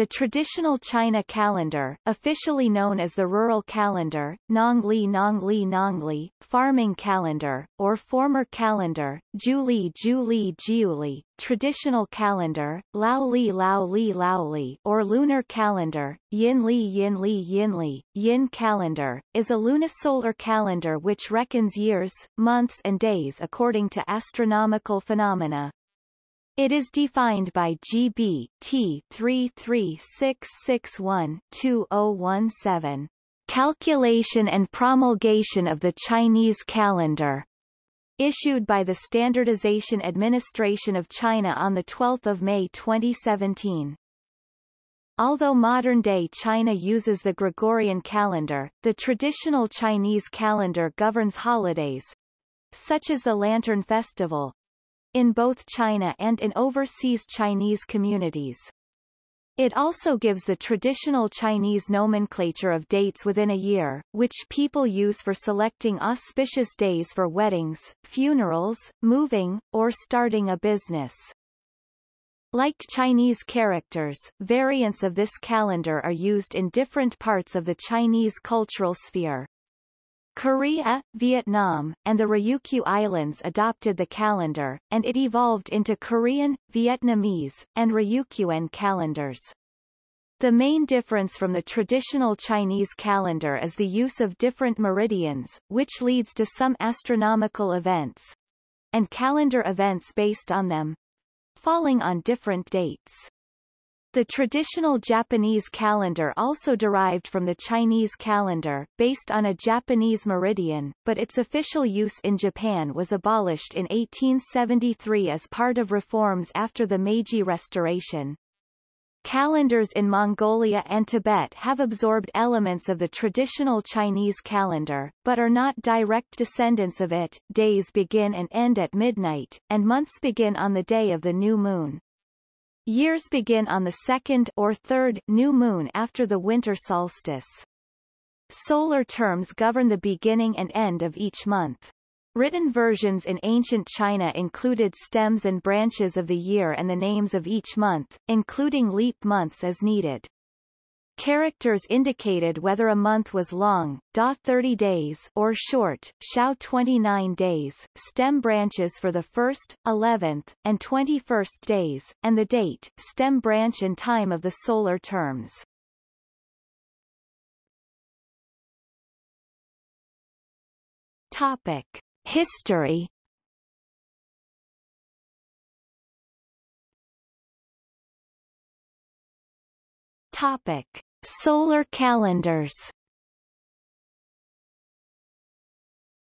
the traditional China calendar, officially known as the rural calendar, Nongli Nongli Nongli, farming calendar, or former calendar, Juli Juli Jiuli, traditional calendar, Laoli Laoli Laoli, or lunar calendar, Yinli Yinli Yinli, Yin calendar, is a lunisolar calendar which reckons years, months and days according to astronomical phenomena. It is defined by GB T 33661-2017. Calculation and promulgation of the Chinese calendar issued by the Standardization Administration of China on 12 May 2017. Although modern-day China uses the Gregorian calendar, the traditional Chinese calendar governs holidays, such as the Lantern Festival, in both China and in overseas Chinese communities. It also gives the traditional Chinese nomenclature of dates within a year, which people use for selecting auspicious days for weddings, funerals, moving, or starting a business. Like Chinese characters, variants of this calendar are used in different parts of the Chinese cultural sphere. Korea, Vietnam, and the Ryukyu Islands adopted the calendar, and it evolved into Korean, Vietnamese, and Ryukyuan calendars. The main difference from the traditional Chinese calendar is the use of different meridians, which leads to some astronomical events and calendar events based on them falling on different dates. The traditional Japanese calendar also derived from the Chinese calendar, based on a Japanese meridian, but its official use in Japan was abolished in 1873 as part of reforms after the Meiji Restoration. Calendars in Mongolia and Tibet have absorbed elements of the traditional Chinese calendar, but are not direct descendants of it. Days begin and end at midnight, and months begin on the day of the new moon. Years begin on the second or third new moon after the winter solstice. Solar terms govern the beginning and end of each month. Written versions in ancient China included stems and branches of the year and the names of each month, including leap months as needed. Characters indicated whether a month was long, da 30 days, or short, shao 29 days, stem branches for the 1st, 11th, and 21st days, and the date, stem branch and time of the solar terms. Topic. History Topic. Solar calendars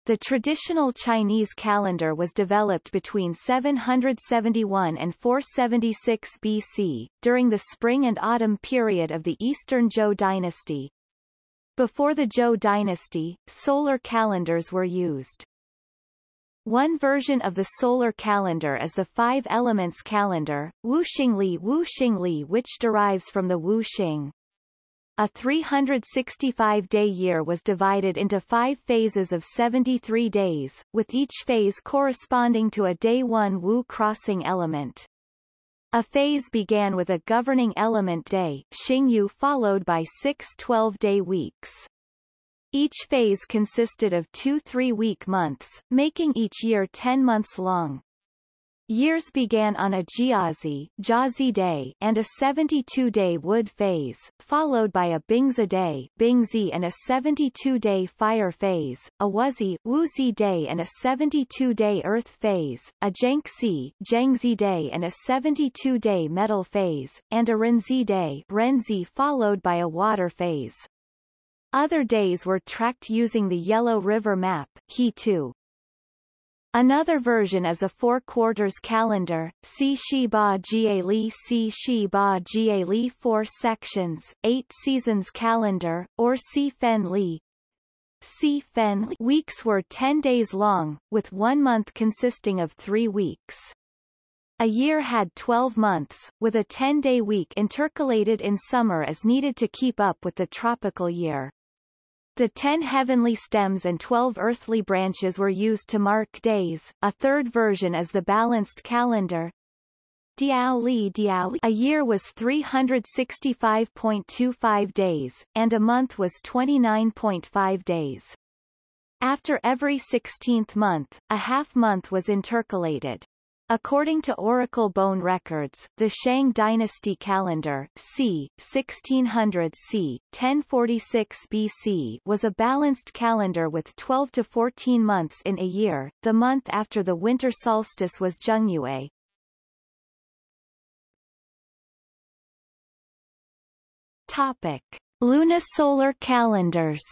The traditional Chinese calendar was developed between 771 and 476 BC, during the spring and autumn period of the Eastern Zhou dynasty. Before the Zhou dynasty, solar calendars were used. One version of the solar calendar is the Five Elements calendar, Wuxingli Wuxingli which derives from the Wu Xing. A 365-day year was divided into five phases of 73 days, with each phase corresponding to a day 1 Wu crossing element. A phase began with a governing element day Xingyu followed by six 12-day weeks. Each phase consisted of two three-week months, making each year 10 months long. Years began on a Jiazi, Jiazi day and a 72-day wood phase, followed by a Bingzi day Bingzi and a 72-day fire phase, a Wuzi, Wuzi day and a 72-day earth phase, a Zhengxi, Zhengxi day and a 72-day metal phase, and a Renzi day Renzi followed by a water phase. Other days were tracked using the Yellow River map, He 2. Another version is a four-quarters calendar, Si Shi Ba Jie Li Si Shi Ba Jie Li four sections, eight seasons calendar, or Si Fen Li. Si Fen weeks were 10 days long, with one month consisting of three weeks. A year had 12 months, with a 10-day week intercalated in summer as needed to keep up with the tropical year. The ten heavenly stems and twelve earthly branches were used to mark days. A third version is the balanced calendar. Diao Li Diao. A year was 365.25 days, and a month was 29.5 days. After every 16th month, a half month was intercalated. According to Oracle Bone records, the Shang dynasty calendar c. 1600 c. 1046 BC was a balanced calendar with 12 to 14 months in a year. The month after the winter solstice was Zhengyue. Topic: Lunisolar calendars.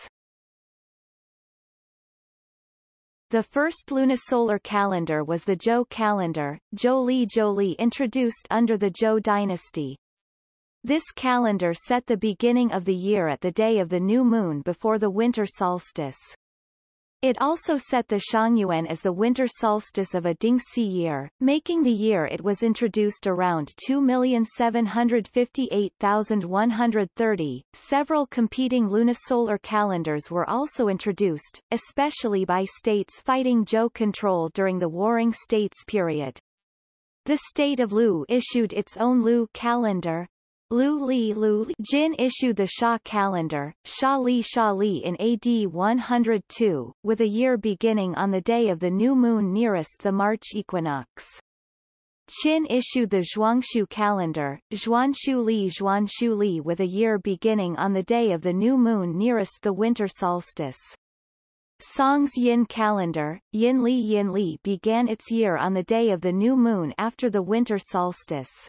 The first lunisolar calendar was the Zhou calendar, Zhou Li introduced under the Zhou dynasty. This calendar set the beginning of the year at the day of the new moon before the winter solstice. It also set the Shangyuan as the winter solstice of a Dingxi year, making the year it was introduced around 2,758,130. Several competing lunisolar calendars were also introduced, especially by states fighting Zhou control during the Warring States period. The state of Lu issued its own Lu calendar, Lu Li Lu Li Jin issued the Xia calendar, Xia Li Xia Li in AD 102, with a year beginning on the day of the new moon nearest the March equinox. Qin issued the Zhuangshu calendar, Zhuanshu Li Zhuanshu Li with a year beginning on the day of the new moon nearest the winter solstice. Song's Yin calendar, Yin Li Yin Li began its year on the day of the new moon after the winter solstice.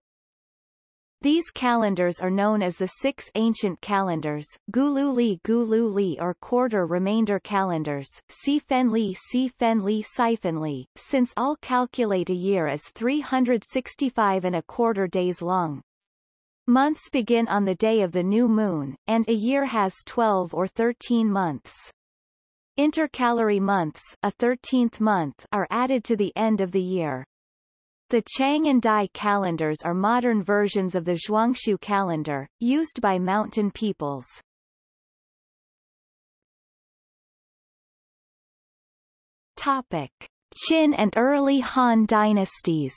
These calendars are known as the six ancient calendars, Gulu Li Gulu Li or quarter remainder calendars, Si Fen Li Si Fen Li Si Fen Li, since all calculate a year as 365 and a quarter days long. Months begin on the day of the new moon, and a year has 12 or 13 months. Intercalary months a 13th month are added to the end of the year. The Chang and Dai calendars are modern versions of the Zhuangshu calendar, used by mountain peoples. Topic. Qin and early Han dynasties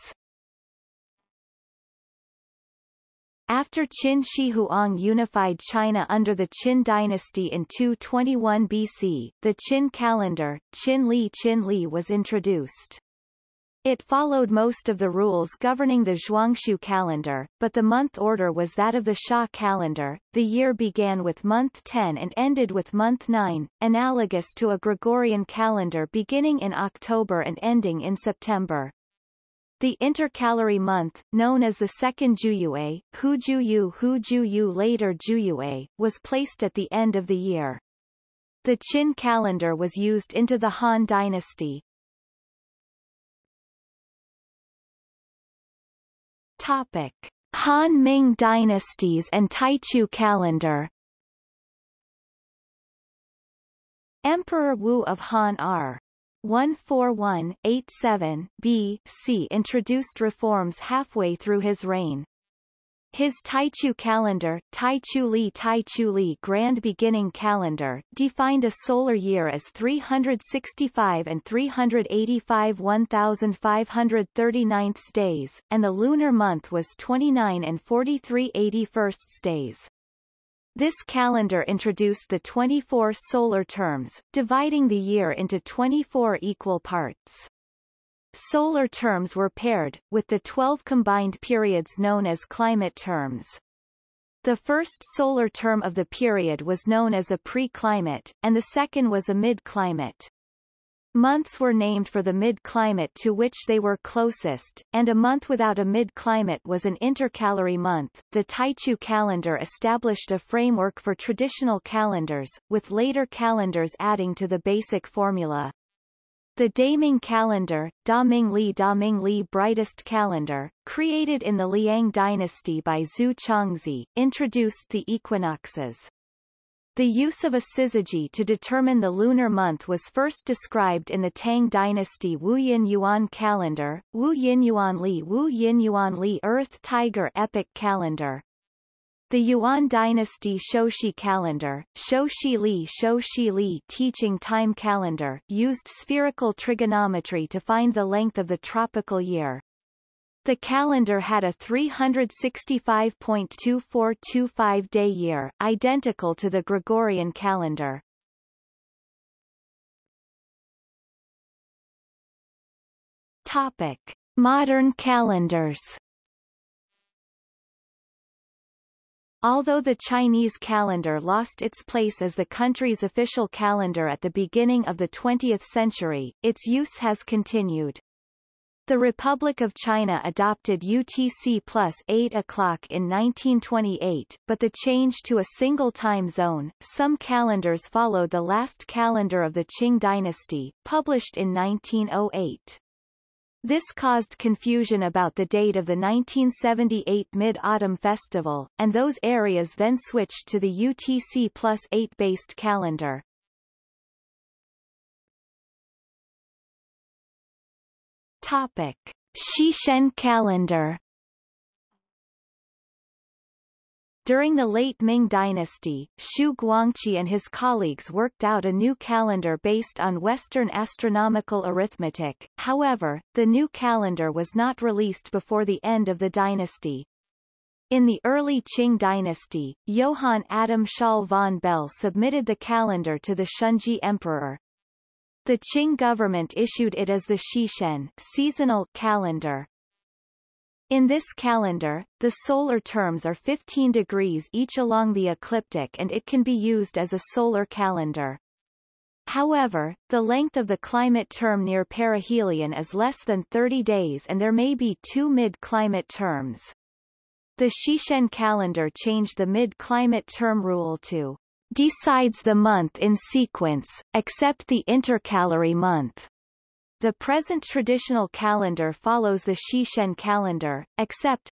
After Qin Shi Huang unified China under the Qin dynasty in 221 BC, the Qin calendar, Qin Li Qin Li was introduced. It followed most of the rules governing the Zhuangshu calendar, but the month order was that of the Xia calendar. The year began with month 10 and ended with month 9, analogous to a Gregorian calendar beginning in October and ending in September. The intercalary month, known as the second Juyue, Hu Juyu Hu Juyu later Juyue, was placed at the end of the year. The Qin calendar was used into the Han dynasty, Topic: Han Ming dynasties and Taichu calendar. Emperor Wu of Han R. 141-87 B.C. introduced reforms halfway through his reign. His Taichu calendar, Taichu Li Taichu Li Grand Beginning Calendar, defined a solar year as 365 and 385 1539 days, and the lunar month was 29 and 43 81 days. This calendar introduced the 24 solar terms, dividing the year into 24 equal parts. Solar terms were paired, with the 12 combined periods known as climate terms. The first solar term of the period was known as a pre-climate, and the second was a mid-climate. Months were named for the mid-climate to which they were closest, and a month without a mid-climate was an intercalary month. The Taichu calendar established a framework for traditional calendars, with later calendars adding to the basic formula. The Daming calendar, Da Ming Li Da Ming Li Brightest Calendar, created in the Liang dynasty by Zu Chongzhi, introduced the equinoxes. The use of a syzygy to determine the lunar month was first described in the Tang dynasty Wu Yin Yuan calendar, Wu Yin Yuan Li Wu Yin Yuan Li Earth Tiger Epic calendar, the Yuan dynasty Shoushi calendar, Shoushi Li Shoushi Li teaching time calendar used spherical trigonometry to find the length of the tropical year. The calendar had a 365.2425 day year, identical to the Gregorian calendar. Topic: Modern calendars. Although the Chinese calendar lost its place as the country's official calendar at the beginning of the 20th century, its use has continued. The Republic of China adopted UTC plus 8 o'clock in 1928, but the change to a single time zone, some calendars followed the last calendar of the Qing dynasty, published in 1908. This caused confusion about the date of the 1978 Mid-Autumn Festival, and those areas then switched to the UTC plus 8-based calendar. Topic. Shixian calendar During the late Ming dynasty, Xu Guangqi and his colleagues worked out a new calendar based on Western astronomical arithmetic, however, the new calendar was not released before the end of the dynasty. In the early Qing dynasty, Johann Adam Schall von Bell submitted the calendar to the Shunzhi emperor. The Qing government issued it as the Shixian seasonal calendar. In this calendar, the solar terms are 15 degrees each along the ecliptic and it can be used as a solar calendar. However, the length of the climate term near perihelion is less than 30 days and there may be two mid-climate terms. The Shixian calendar changed the mid-climate term rule to decides the month in sequence, except the intercalary month. The present traditional calendar follows the Shixian calendar, except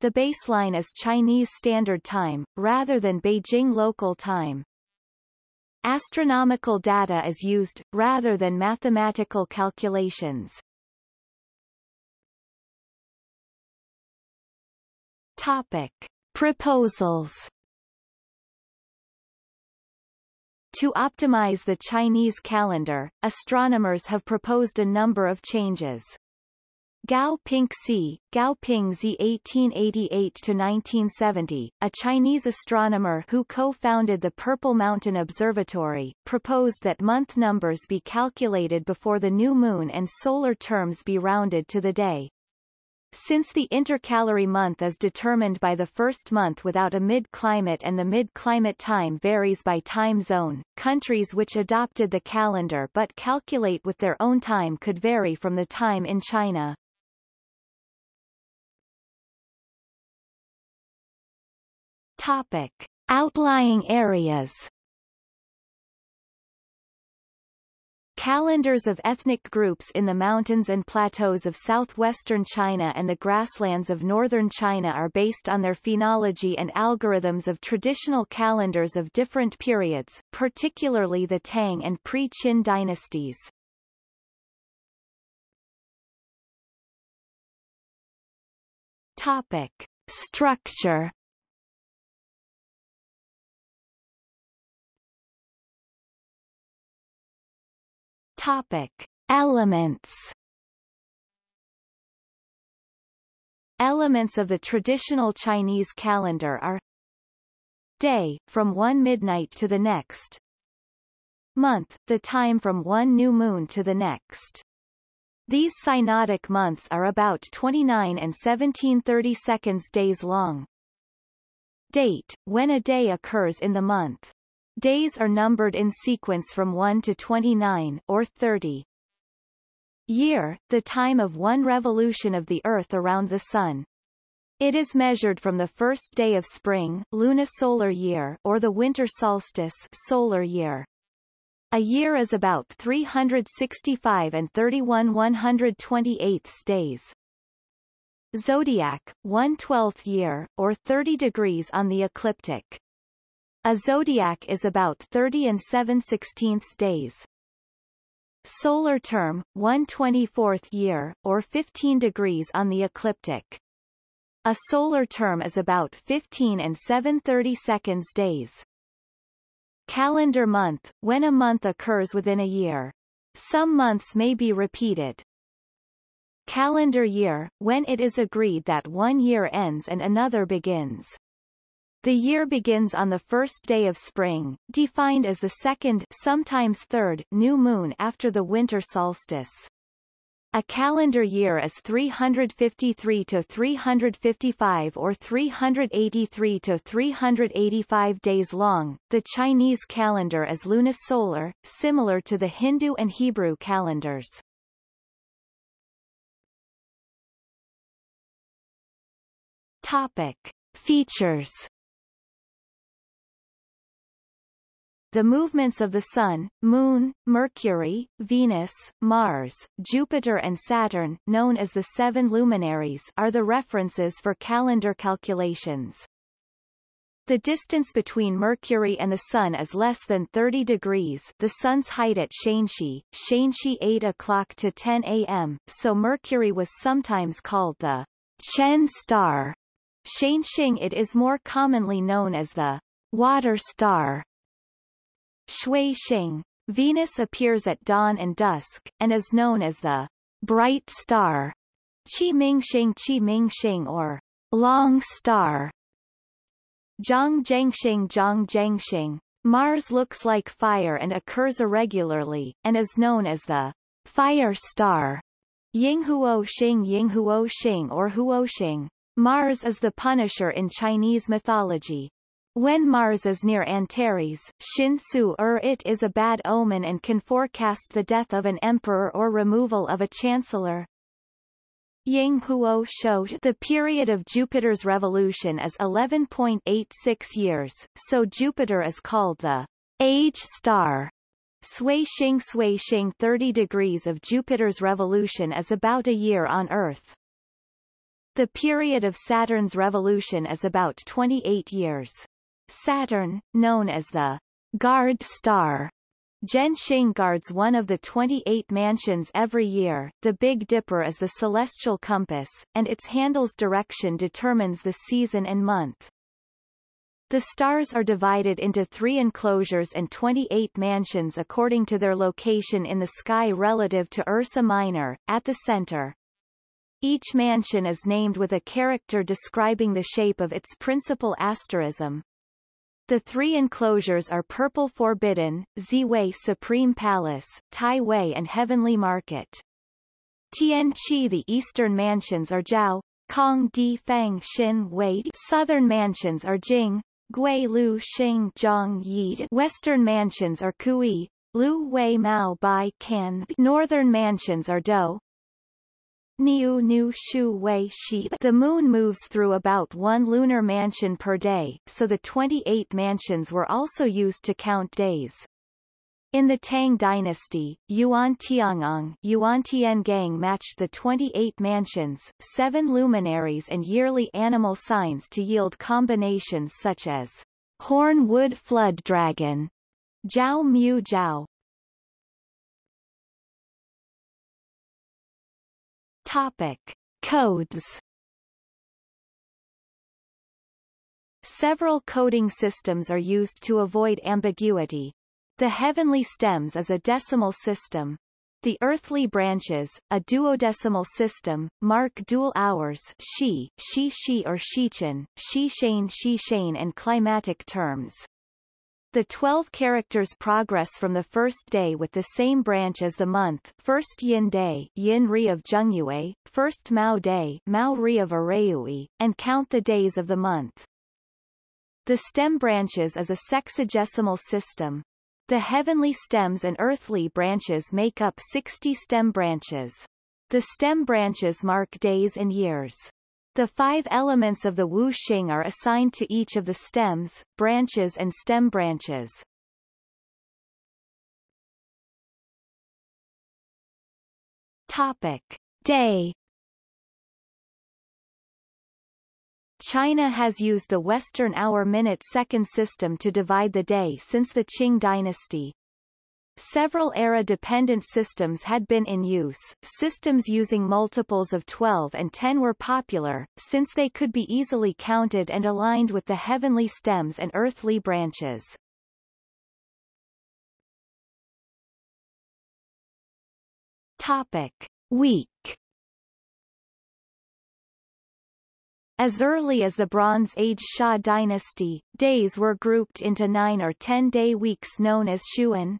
the baseline is Chinese Standard Time, rather than Beijing local time. Astronomical data is used, rather than mathematical calculations. Topic. Proposals To optimize the Chinese calendar, astronomers have proposed a number of changes. Gao Pingxi, Gao Pingzi 1888-1970, a Chinese astronomer who co-founded the Purple Mountain Observatory, proposed that month numbers be calculated before the new moon and solar terms be rounded to the day. Since the intercalary month is determined by the first month without a mid-climate and the mid-climate time varies by time zone, countries which adopted the calendar but calculate with their own time could vary from the time in China. Topic. Outlying areas Calendars of ethnic groups in the mountains and plateaus of southwestern China and the grasslands of northern China are based on their phenology and algorithms of traditional calendars of different periods, particularly the Tang and pre-Qin dynasties. Topic. Structure Topic: Elements. Elements of the traditional Chinese calendar are Day, from one midnight to the next Month, the time from one new moon to the next. These synodic months are about 29 and 1730 seconds days long. Date, when a day occurs in the month. Days are numbered in sequence from 1 to 29 or 30. Year, the time of one revolution of the Earth around the Sun. It is measured from the first day of spring lunisolar year or the winter solstice solar year. A year is about 365 and 31 128 days. Zodiac, 1 12th year, or 30 degrees on the ecliptic. A zodiac is about 30 and 7 16ths days. Solar term, 1 24th year, or 15 degrees on the ecliptic. A solar term is about 15 and 7 30 seconds days. Calendar month, when a month occurs within a year. Some months may be repeated. calendar year, when it is agreed that one year ends and another begins. The year begins on the first day of spring, defined as the second sometimes third new moon after the winter solstice. A calendar year is 353 to 355 or 383 to 385 days long. The Chinese calendar is lunisolar, similar to the Hindu and Hebrew calendars. Topic: Features The movements of the Sun, Moon, Mercury, Venus, Mars, Jupiter and Saturn known as the seven luminaries are the references for calendar calculations. The distance between Mercury and the Sun is less than 30 degrees the Sun's height at Shanxi, Shanxi 8 o'clock to 10 a.m., so Mercury was sometimes called the Chen star. Shanxing it is more commonly known as the water star. Shui Xing. Venus appears at dawn and dusk, and is known as the bright star, Qi Ming Xing Qi Ming Xing or long star. Zhang Zhangxing Zhang Zhangxing. Mars looks like fire and occurs irregularly, and is known as the fire star. Yinghuo Xing Yinghuo Xing or Huo Xing. Mars is the Punisher in Chinese mythology. When Mars is near Antares, Shinsu er it is a bad omen and can forecast the death of an emperor or removal of a chancellor. Ying Huo showed the period of Jupiter's revolution is 11.86 years, so Jupiter is called the age star. Sui Xing Sui Xing 30 degrees of Jupiter's revolution is about a year on Earth. The period of Saturn's revolution is about 28 years. Saturn, known as the guard star, Zhenxing guards one of the 28 mansions every year. The Big Dipper is the celestial compass, and its handle's direction determines the season and month. The stars are divided into three enclosures and 28 mansions according to their location in the sky relative to Ursa Minor, at the center. Each mansion is named with a character describing the shape of its principal asterism. The three enclosures are Purple Forbidden, Ziwei Supreme Palace, Tai Wei and Heavenly Market. Tian Chi The eastern mansions are Zhao, Kong Di Fang Xin Wei Southern mansions are Jing, Gui Lu Xing Zhang Yi Western mansions are Kui, Lu Wei Mao Bai Can Northern mansions are Dou, Niu Nu Shu Wei Shi The moon moves through about one lunar mansion per day, so the 28 mansions were also used to count days. In the Tang dynasty, Yuan Tiangang Yuan Tiangang matched the 28 mansions, seven luminaries and yearly animal signs to yield combinations such as Horn Wood Flood Dragon, Zhao Mu Zhao, Topic. Codes Several coding systems are used to avoid ambiguity. The heavenly stems is a decimal system. The earthly branches, a duodecimal system, mark dual hours shi, shi shi or shichen, shi shane shi shane and climatic terms. The 12 characters progress from the first day with the same branch as the month first Yin Day Yin Ri of Zhengyue, first Mao Day Mao Ri of Araui, and count the days of the month. The stem branches is a sexagesimal system. The heavenly stems and earthly branches make up 60 stem branches. The stem branches mark days and years. The five elements of the Wu Xing are assigned to each of the stems, branches and stem branches. Topic. Day China has used the Western hour-minute-second system to divide the day since the Qing dynasty. Several era-dependent systems had been in use. Systems using multiples of 12 and 10 were popular, since they could be easily counted and aligned with the heavenly stems and earthly branches. Topic. Week As early as the Bronze Age Xia dynasty, days were grouped into nine or ten-day weeks known as Xuan.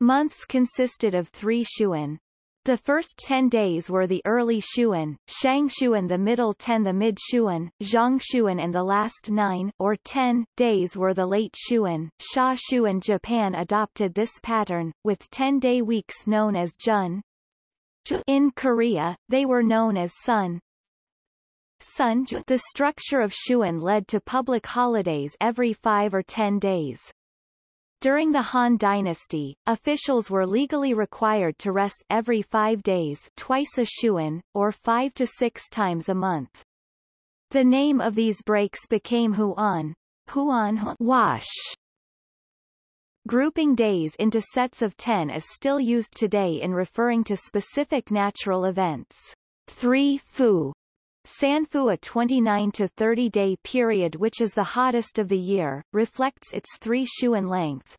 Months consisted of three Xuan. The first ten days were the early Xuan, Shang Xuan the middle ten the mid Xuan, Zhang Xuan and the last nine, or ten, days were the late Xuan. Xia Xuan Japan adopted this pattern, with ten-day weeks known as Jun. In Korea, they were known as Sun. Sun the structure of Xuan led to public holidays every five or ten days. During the Han Dynasty, officials were legally required to rest every five days twice a xuan, or five to six times a month. The name of these breaks became Huan, Huan wash. Grouping days into sets of ten is still used today in referring to specific natural events. 3 Fu Sanfu a 29 to 30 day period which is the hottest of the year, reflects its three xuan length.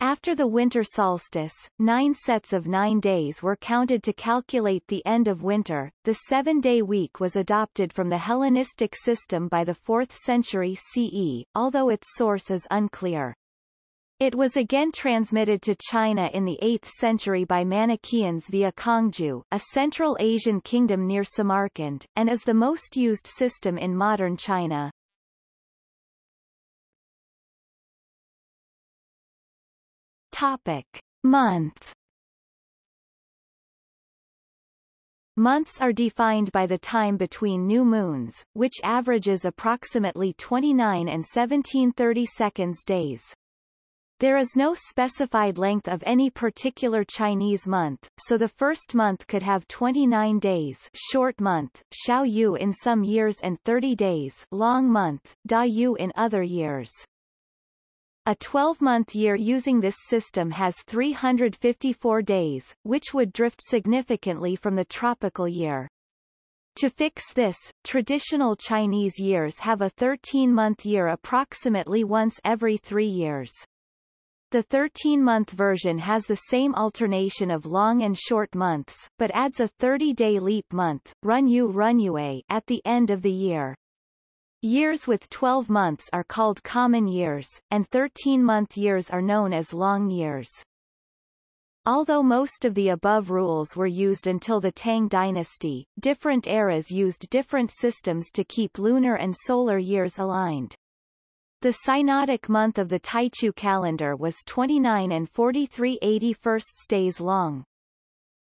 After the winter solstice, nine sets of nine days were counted to calculate the end of winter. The seven-day week was adopted from the Hellenistic system by the 4th century CE, although its source is unclear. It was again transmitted to China in the 8th century by Manichaeans via Kangju, a Central Asian kingdom near Samarkand, and is the most used system in modern China. Topic. Month Months are defined by the time between new moons, which averages approximately 29 and 1730 seconds days. There is no specified length of any particular Chinese month, so the first month could have 29 days short month, Xiao Yu in some years and 30 days long month, Da Yu in other years. A 12-month year using this system has 354 days, which would drift significantly from the tropical year. To fix this, traditional Chinese years have a 13-month year approximately once every three years. The 13-month version has the same alternation of long and short months, but adds a 30-day leap month, Run You Runyu Runyue, at the end of the year. Years with 12 months are called common years, and 13-month years are known as long years. Although most of the above rules were used until the Tang dynasty, different eras used different systems to keep lunar and solar years aligned. The synodic month of the Taichu calendar was 29 and 43 81st days long.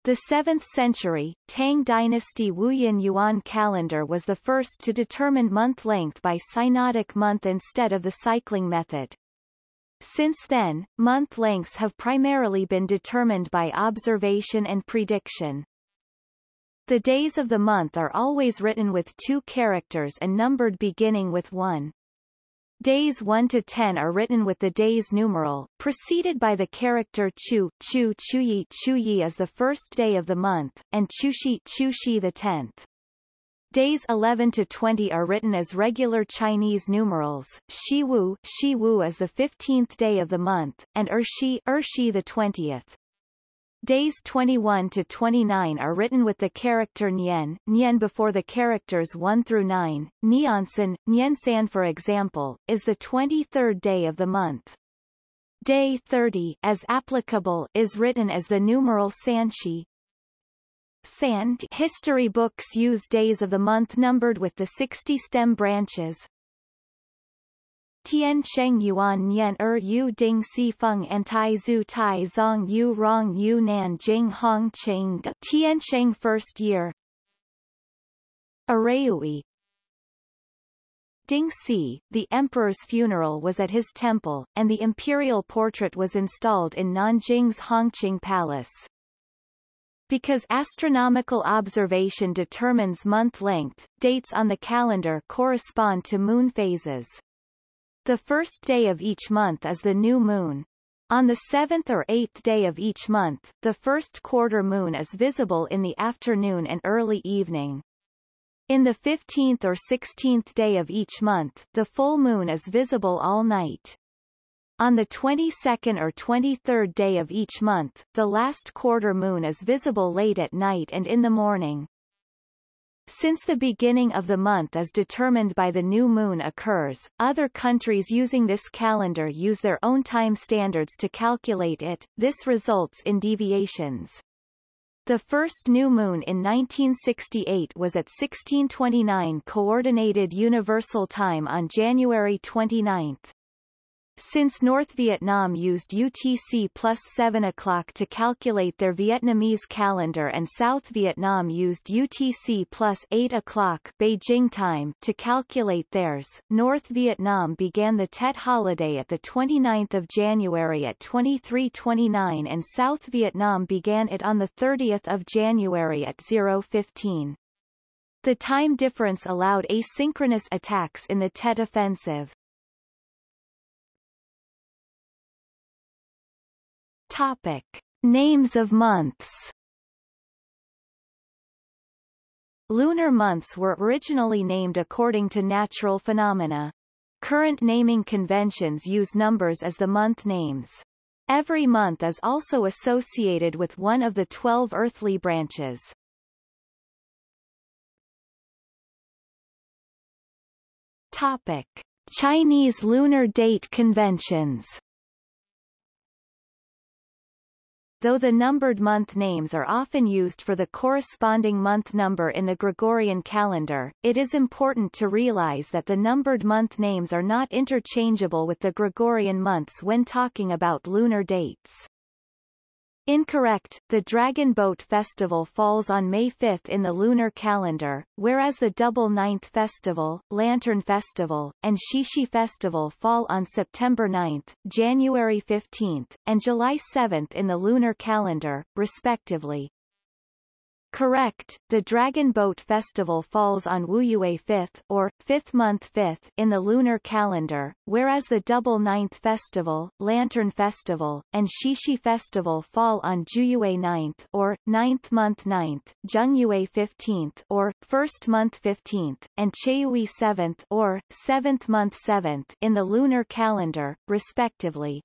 The 7th century, Tang dynasty Wuyin Yuan calendar was the first to determine month length by synodic month instead of the cycling method. Since then, month lengths have primarily been determined by observation and prediction. The days of the month are always written with two characters and numbered beginning with 1. Days 1 to 10 are written with the days numeral, preceded by the character chu, chu chuyi chuyi as the first day of the month, and chushi chushi the tenth. Days 11 to 20 are written as regular Chinese numerals, shiwu shiwu as the 15th day of the month, and ershi ershi the 20th. Days 21 to 29 are written with the character Nian, Nian before the characters 1 through 9. Niansan, Niansan for example, is the 23rd day of the month. Day 30 as applicable is written as the numeral Sanshi. San history books use days of the month numbered with the 60 stem branches, Tian Sheng Yuan Nian Er Yu Ding Si Feng and Tai Zhu Tai Zong Yu Rong Yu Nan Jing Hong Cheng Tian Sheng First Year Araui Ding Si, the emperor's funeral was at his temple, and the imperial portrait was installed in Nanjing's Hongqing Palace. Because astronomical observation determines month length, dates on the calendar correspond to moon phases. The first day of each month is the new moon. On the seventh or eighth day of each month, the first quarter moon is visible in the afternoon and early evening. In the 15th or 16th day of each month, the full moon is visible all night. On the 22nd or 23rd day of each month, the last quarter moon is visible late at night and in the morning. Since the beginning of the month is determined by the new moon occurs, other countries using this calendar use their own time standards to calculate it, this results in deviations. The first new moon in 1968 was at 1629 Coordinated Universal Time on January 29. Since North Vietnam used UTC plus 7 o'clock to calculate their Vietnamese calendar and South Vietnam used UTC plus 8 o'clock Beijing time to calculate theirs, North Vietnam began the Tet holiday at 29 January at 2329 and South Vietnam began it on 30 January at 015. The time difference allowed asynchronous attacks in the Tet offensive. Topic. Names of months Lunar months were originally named according to natural phenomena. Current naming conventions use numbers as the month names. Every month is also associated with one of the twelve earthly branches. Topic. Chinese lunar date conventions Though the numbered month names are often used for the corresponding month number in the Gregorian calendar, it is important to realize that the numbered month names are not interchangeable with the Gregorian months when talking about lunar dates. Incorrect. The Dragon Boat Festival falls on May 5 in the lunar calendar, whereas the Double Ninth Festival, Lantern Festival, and Qixi Festival fall on September 9, January 15, and July 7 in the lunar calendar, respectively. Correct. The Dragon Boat Festival falls on Wuyue 5th, or, 5th month 5th, in the lunar calendar, whereas the Double Ninth Festival, Lantern Festival, and Qixi Festival fall on Juyue 9th, or, 9th month 9th, Zhengyue 15th, or, 1st month 15th, and Cheui 7th, or, 7th month 7th, in the lunar calendar, respectively.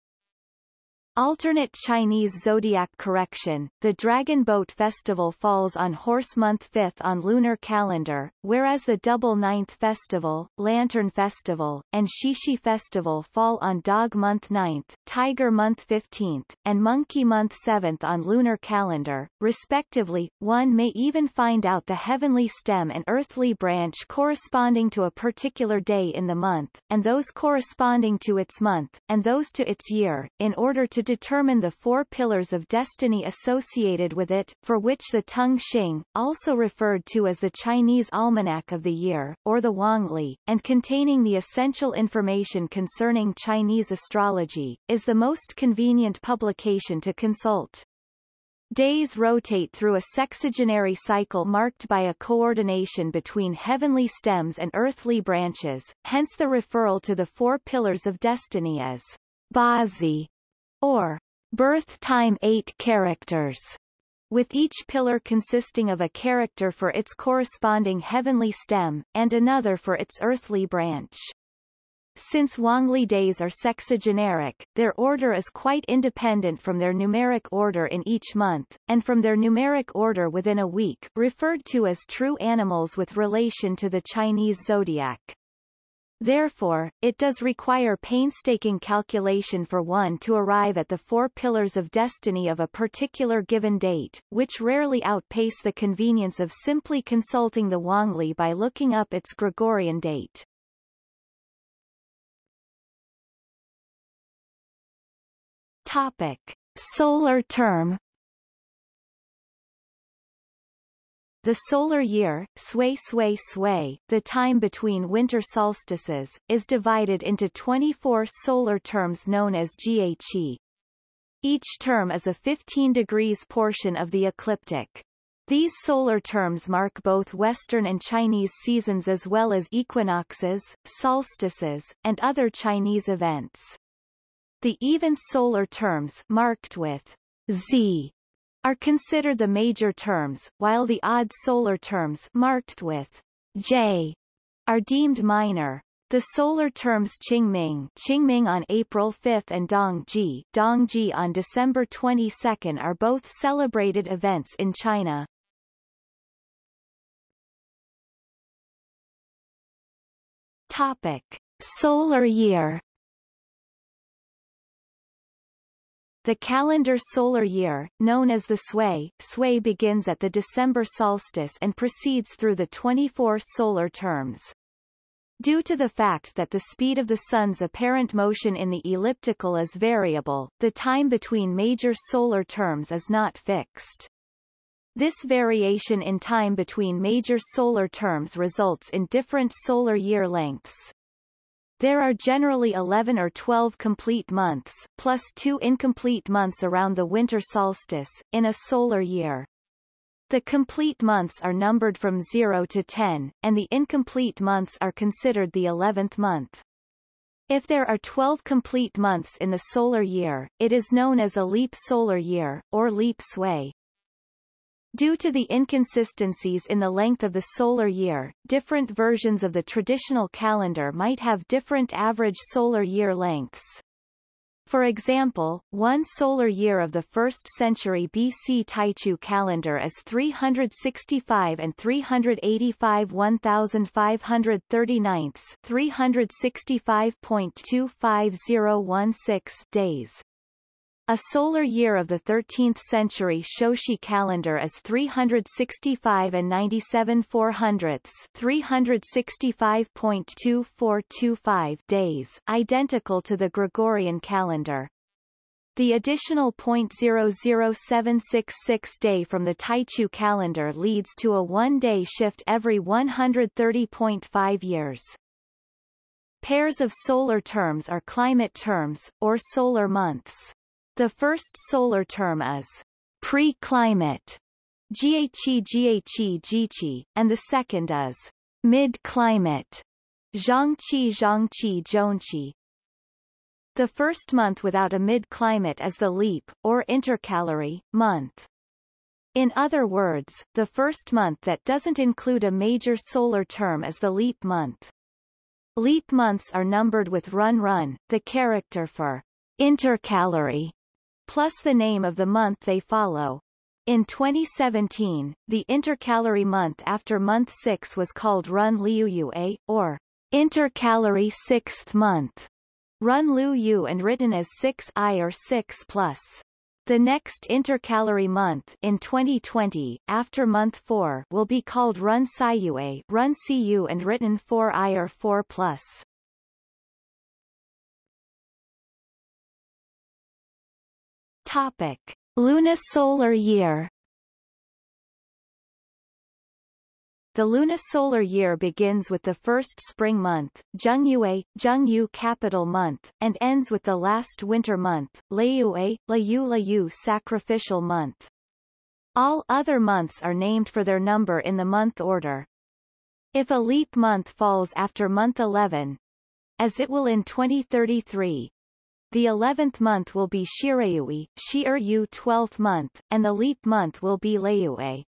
Alternate Chinese zodiac correction, the Dragon Boat Festival falls on Horse Month 5th on lunar calendar, whereas the Double Ninth Festival, Lantern Festival, and Qixi Festival fall on Dog Month 9th, Tiger Month 15th, and Monkey Month 7th on lunar calendar, respectively. One may even find out the heavenly stem and earthly branch corresponding to a particular day in the month, and those corresponding to its month, and those to its year, in order to determine the four pillars of destiny associated with it, for which the Tung Shing, also referred to as the Chinese Almanac of the Year, or the Wangli, and containing the essential information concerning Chinese astrology, is the most convenient publication to consult. Days rotate through a sexagenary cycle marked by a coordination between heavenly stems and earthly branches, hence the referral to the four pillars of destiny as Bazi, or birth time 8 characters, with each pillar consisting of a character for its corresponding heavenly stem, and another for its earthly branch. Since Wangli days are sexagenaric, their order is quite independent from their numeric order in each month, and from their numeric order within a week referred to as true animals with relation to the Chinese zodiac. Therefore, it does require painstaking calculation for one to arrive at the four pillars of destiny of a particular given date, which rarely outpace the convenience of simply consulting the Wangli by looking up its Gregorian date. Topic. Solar term The solar year, sway sway sway, the time between winter solstices, is divided into 24 solar terms known as GHE. Each term is a 15 degrees portion of the ecliptic. These solar terms mark both Western and Chinese seasons as well as equinoxes, solstices, and other Chinese events. The even solar terms marked with Z are considered the major terms, while the odd solar terms marked with J are deemed minor. The solar terms Qingming, Qingming on April 5 and Dongzhi, Dongzhi on December 22 are both celebrated events in China. Topic: Solar year The calendar solar year, known as the Sui, Sui begins at the December solstice and proceeds through the 24 solar terms. Due to the fact that the speed of the Sun's apparent motion in the ecliptic is variable, the time between major solar terms is not fixed. This variation in time between major solar terms results in different solar year lengths. There are generally 11 or 12 complete months, plus two incomplete months around the winter solstice, in a solar year. The complete months are numbered from 0 to 10, and the incomplete months are considered the 11th month. If there are 12 complete months in the solar year, it is known as a leap solar year, or leap sui. Due to the inconsistencies in the length of the solar year, different versions of the traditional calendar might have different average solar year lengths. For example, one solar year of the 1st century BC Taichu calendar is 365 and 385 1539 365.25016 days. A solar year of the 13th century Shoushi calendar is 365 and 97 400ths 365.2425 days, identical to the Gregorian calendar. The additional .00766 day from the Taichu calendar leads to a one-day shift every 130.5 years. Pairs of solar terms are climate terms, or solar months. The first solar term is pre-climate, GHE GHE GHE, and the second is mid-climate, Zhangqi Zhangqi Zhongqi. The first month without a mid-climate is the leap, or intercalary, month. In other words, the first month that doesn't include a major solar term is the leap month. Leap months are numbered with run run, the character for intercalary, plus the name of the month they follow. In 2017, the intercalary month after month 6 was called Run Liu A, or intercalary sixth month, Run Lu Yu and written as 6i or 6 plus. The next intercalary month in 2020, after month 4, will be called Run A, Run Cu and written 4i or 4 plus. Topic: Lunisolar year. The lunisolar year begins with the first spring month, Zhengyue, Zhengyu capital month, and ends with the last winter month, Leiyue, Layu Layu sacrificial month. All other months are named for their number in the month order. If a leap month falls after month 11, as it will in 2033, the 11th month will be Shirayui, Shi'er 12th month, and the leap month will be Leiyue.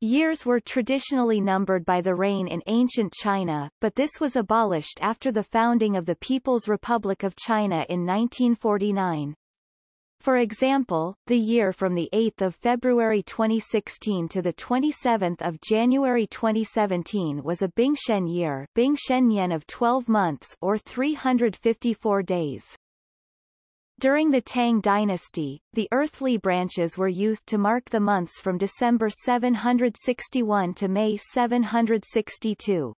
Years were traditionally numbered by the reign in ancient China, but this was abolished after the founding of the People's Republic of China in 1949. For example, the year from 8 February 2016 to 27 January 2017 was a Bingshen year Bingshen Yen of 12 months or 354 days. During the Tang dynasty, the earthly branches were used to mark the months from December 761 to May 762.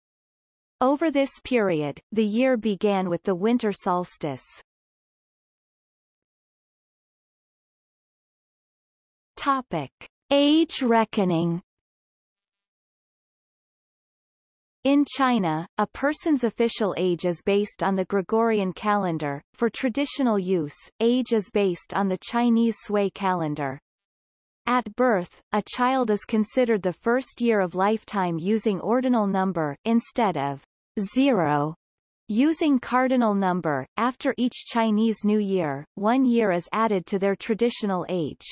Over this period, the year began with the winter solstice. Topic. Age reckoning In China, a person's official age is based on the Gregorian calendar. For traditional use, age is based on the Chinese Sui calendar. At birth, a child is considered the first year of lifetime using ordinal number instead of zero. Using cardinal number, after each Chinese New Year, one year is added to their traditional age.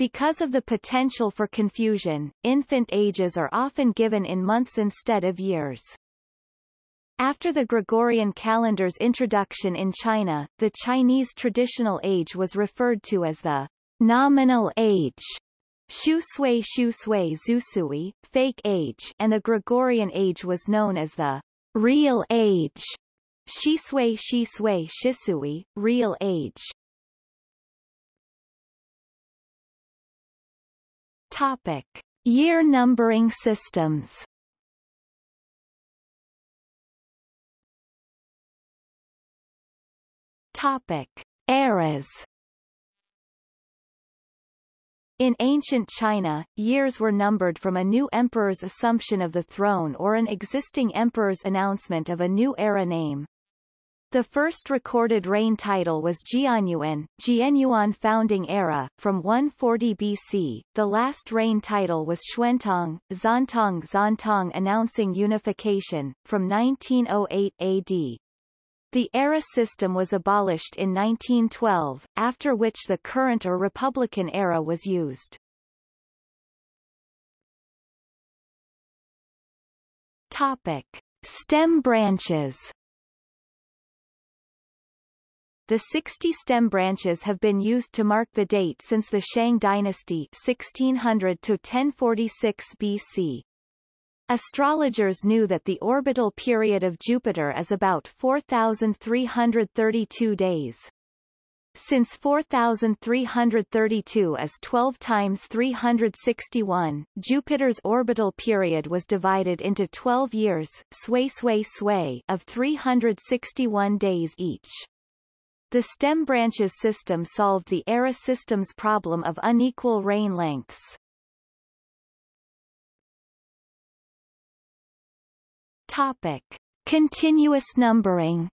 Because of the potential for confusion, infant ages are often given in months instead of years. After the Gregorian calendar's introduction in China, the Chinese traditional age was referred to as the nominal age, Shu Sui Shu Sui Zusui, fake age, and the Gregorian age was known as the real age, Shisui Shisui Shisui, real age. Topic: Year numbering systems. Topic: Eras. In ancient China, years were numbered from a new emperor's assumption of the throne or an existing emperor's announcement of a new era name. The first recorded reign title was Jianyuan, Jianyuan Founding Era, from 140 BC. The last reign title was Xuantong, Zantong Zantong announcing unification, from 1908 AD. The era system was abolished in 1912, after which the current or Republican era was used. Topic. Stem branches the 60 stem branches have been used to mark the date since the Shang dynasty 1600 to 1046 BC. Astrologers knew that the orbital period of Jupiter is about 4,332 days. Since 4,332 is 12 times 361, Jupiter's orbital period was divided into 12 years sway sway sway of 361 days each. The stem branches system solved the era system's problem of unequal reign lengths. Topic. Continuous numbering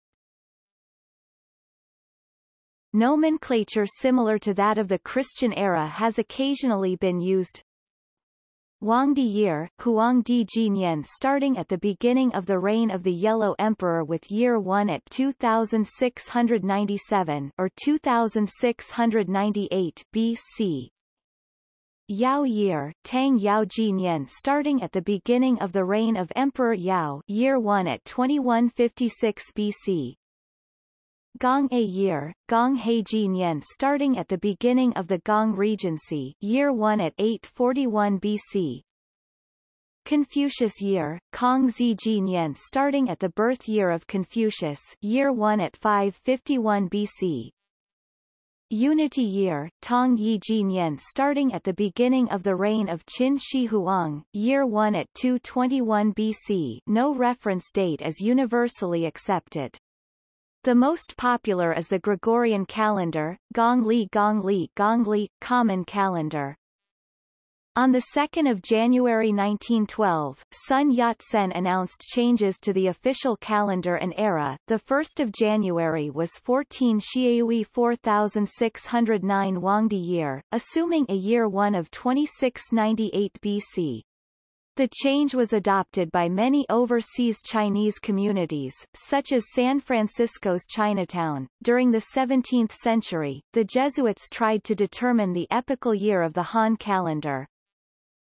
Nomenclature similar to that of the Christian era has occasionally been used, Huangdi year, Huangdi Jinyan starting at the beginning of the reign of the Yellow Emperor with year 1 at 2697 or 2698 BC. Yao year, Tang Yao Jinyan starting at the beginning of the reign of Emperor Yao year 1 at 2156 BC. Gong A year, Gong He Jinyan starting at the beginning of the Gong Regency year 1 at 841 BC. Confucius year, Kong Zi Jinyan starting at the birth year of Confucius year 1 at 551 BC. Unity year, Tong Yi Jinyan starting at the beginning of the reign of Qin Shi Huang, year 1 at 221 BC no reference date is universally accepted. The most popular is the Gregorian calendar, Gongli Gongli Gongli, common calendar. On 2 January 1912, Sun Yat-sen announced changes to the official calendar and era. The 1st of January was 14 Xiaoyu 4609 Huangdi year, assuming a year 1 of 2698 BC. The change was adopted by many overseas Chinese communities, such as San Francisco's Chinatown. During the 17th century, the Jesuits tried to determine the epochal year of the Han calendar.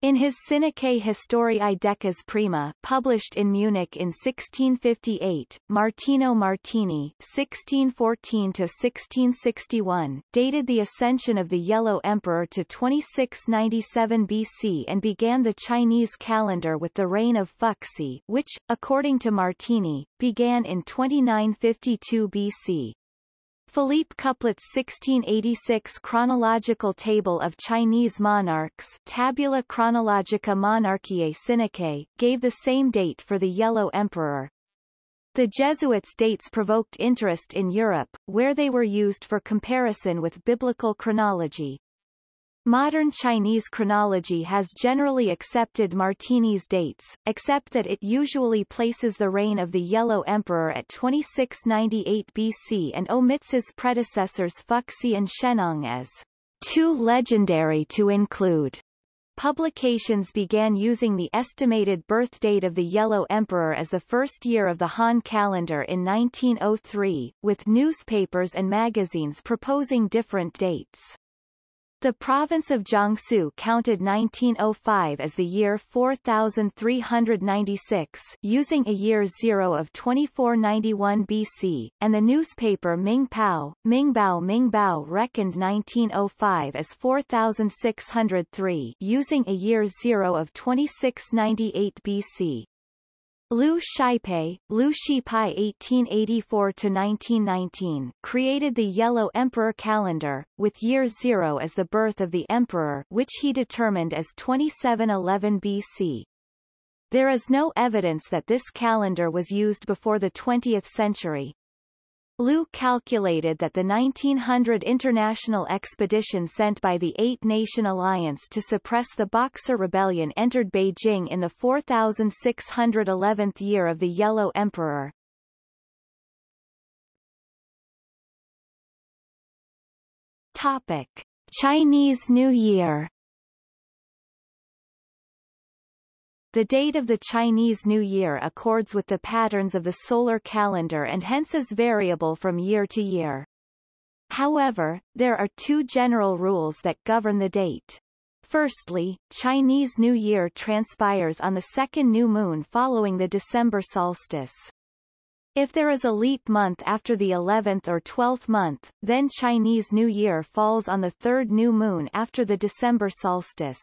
In his Sinicae Historiae Decas Prima published in Munich in 1658, Martino Martini (1614–1661) dated the ascension of the Yellow Emperor to 2697 BC and began the Chinese calendar with the reign of Fuxi, which, according to Martini, began in 2952 BC. Philippe Couplet's 1686 chronological table of Chinese monarchs Tabula Chronologica Monarchiae Sinicae gave the same date for the Yellow Emperor. The Jesuits' dates provoked interest in Europe, where they were used for comparison with biblical chronology. Modern Chinese chronology has generally accepted Martini's dates, except that it usually places the reign of the Yellow Emperor at 2698 BC and omits his predecessors Fuxi and Shennong as too legendary to include. Publications began using the estimated birth date of the Yellow Emperor as the first year of the Han calendar in 1903, with newspapers and magazines proposing different dates. The province of Jiangsu counted 1905 as the year 4396 using a year zero of 2491 BC, and the newspaper Ming Mingpao, Mingbao Mingbao reckoned 1905 as 4603 using a year zero of 2698 BC. Liu Shipei, Liu Shipai 1884-1919, created the Yellow Emperor calendar, with year zero as the birth of the emperor which he determined as 2711 BC. There is no evidence that this calendar was used before the 20th century. Liu calculated that the 1900 international expedition sent by the Eight-Nation Alliance to suppress the Boxer Rebellion entered Beijing in the 4611th year of the Yellow Emperor. Topic. Chinese New Year The date of the Chinese New Year accords with the patterns of the solar calendar and hence is variable from year to year. However, there are two general rules that govern the date. Firstly, Chinese New Year transpires on the second new moon following the December solstice. If there is a leap month after the 11th or 12th month, then Chinese New Year falls on the third new moon after the December solstice.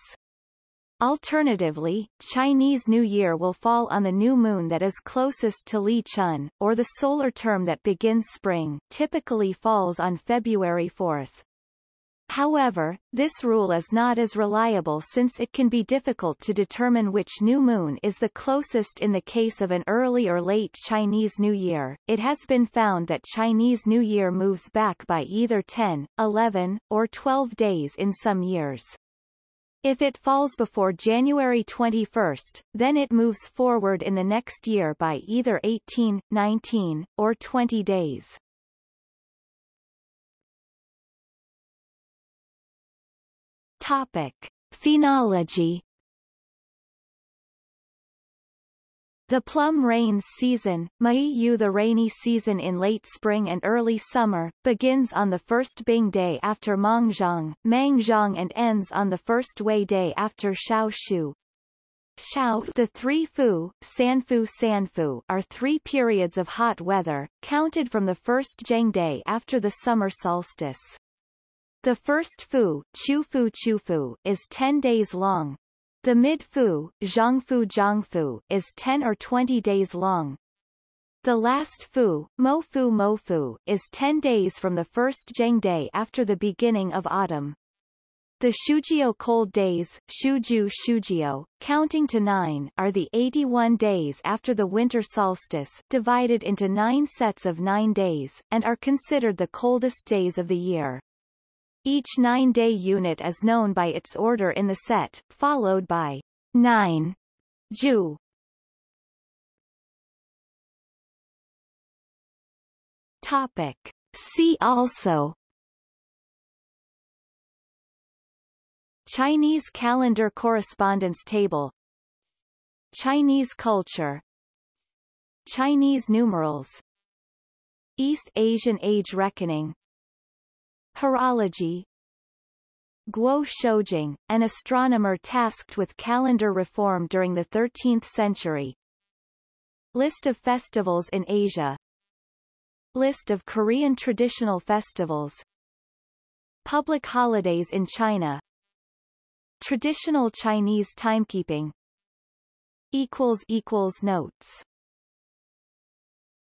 Alternatively, Chinese New Year will fall on the new moon that is closest to Li Chun, or the solar term that begins spring typically falls on February 4. However, this rule is not as reliable since it can be difficult to determine which new moon is the closest in the case of an early or late Chinese New Year. It has been found that Chinese New Year moves back by either 10, 11, or 12 days in some years. If it falls before January 21, then it moves forward in the next year by either 18, 19, or 20 days. Topic. Phenology The plum rains season, Maiyu the rainy season in late spring and early summer, begins on the first Bing day after Mangzhong, Mangzhong and ends on the first Wei day after Xiaoshu. Xiao, the three Fu, Sanfu Sanfu are three periods of hot weather, counted from the first Zheng day after the summer solstice. The first Fu, chu Chufu Chufu, is 10 days long, the mid-fu, Zhangfu Zhangfu, is 10 or 20 days long. The last fu, Mofu Mofu, is 10 days from the first Zheng day after the beginning of autumn. The Shujio cold days, Shuju Shujio, counting to nine, are the 81 days after the winter solstice, divided into nine sets of nine days, and are considered the coldest days of the year. Each nine-day unit is known by its order in the set, followed by 9 Ju. Topic. See also. Chinese calendar correspondence table. Chinese culture. Chinese numerals. East Asian age reckoning Horology. Guo Shoujing, an astronomer tasked with calendar reform during the 13th century. List of festivals in Asia. List of Korean traditional festivals. Public holidays in China. Traditional Chinese timekeeping. Notes